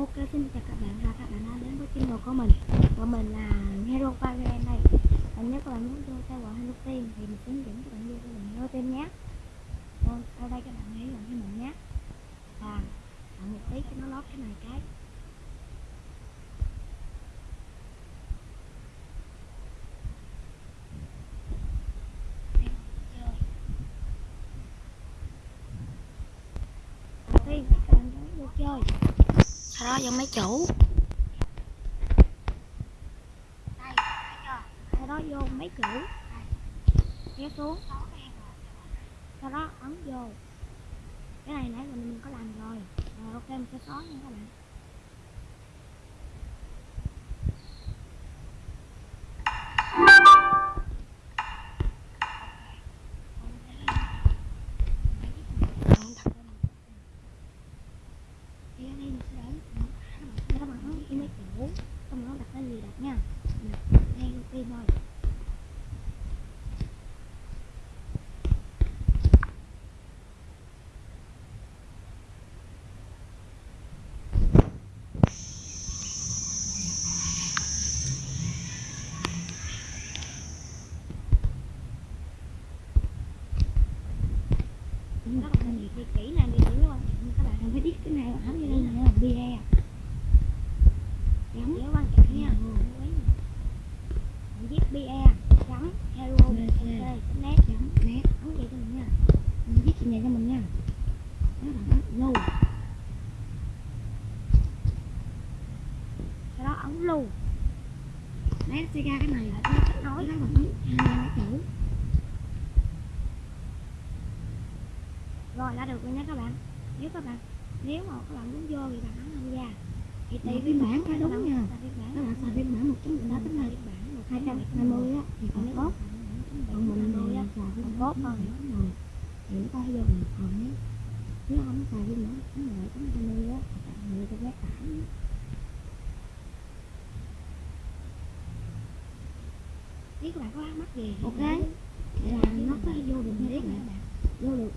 Ok xin chào các bạn. Và các bạn đã đến với channel của mình. Và mình là Hero Fire đây. Và nếu các bạn muốn vô theo gọi Hero Team thì mình hướng dẫn các bạn vô cái gọi Hero Team nhé. Vâng, đây các bạn hãy gọi cho mình nhé. Và bạn một tí cho nó lót cái này cái Đầu tiên các bạn nhấn vô chơi cho mấy chủ. Đây thấy chưa sau đó vô mấy chủ kéo xuống. Sau đó ấn vô. Cái này nãy giờ mình có làm rồi. Rồi, ok, mình sẽ xóa nha các bạn thì ở đây mình sẽ để các bạn ấn cái máy chủ xong rồi nó đặt cái gì đặt nha Mình đặt ngay ok thôi các bạn thì kỹ này thì chỉ quan trọng bạn cái này áo như đây là bia chấm nhớ quan trọng nha bạn viết bia chấm hero net chấm net ấn vậy cho mình nha. Mình viết chuyện này cho mình nha. Đó là lưu sau đó ấn lưu đấy sẽ ra cái này là nó kết nối đó bằng hai chủ rồi đã được rồi nha các bạn. Nếu các bạn nếu mà các bạn muốn vô thì bạn ấn tham gia. Thì tùy phiên bản phải đúng nha. Các bạn xài phiên bản một đó đó tính là hai trăm hai mươi á thì còn tốt. còn mình mình xài phiên tốt bản hơn. hơn rồi thì nó có vô mình còn nếu nếu không xài phiên bản cái này cũng hai mươi á người ta ghét tải nếu các bạn có mắc gì thì ok. là nó có vô được nha các bạn vô được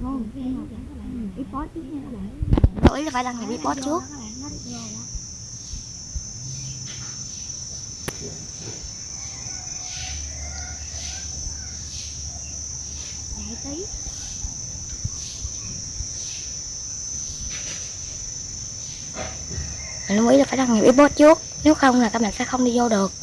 trước nha các bạn lưu ý là phải đăng nhập nó trước. tí. Mình lưu ý là phải đăng nhập report trước. Nếu không là các bạn sẽ không đi vô được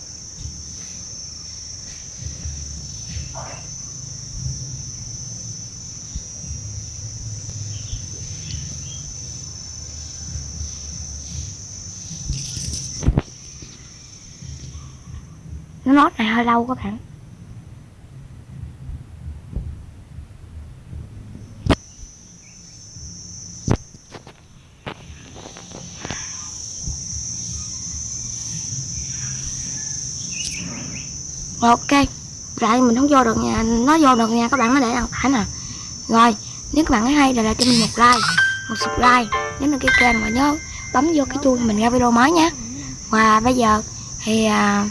nó nốt này hơi lâu các bạn. Rồi ok Lại mình không vô được nha Nó vô được nha các bạn nó để đăng tải nè. Rồi nếu các bạn thấy hay thì lại cho mình một like Một subscribe Nhấn đăng ký kênh và nhớ bấm vô cái chuông mình ra video mới nhé. Và bây giờ thì à,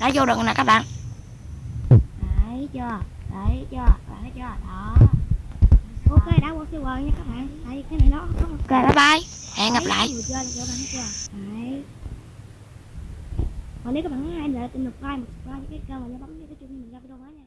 đã vô được nè các bạn. Đấy chưa? Đấy chưa? Đấy chưa? Đó. Ok đã qua siêu nha các bạn. Tại cái này nó một Ok bye bye. Hẹn gặp lại. Đấy. Còn nếu các bạn thấy hay lại tìm một like, một subscribe cái kênh và nhớ bấm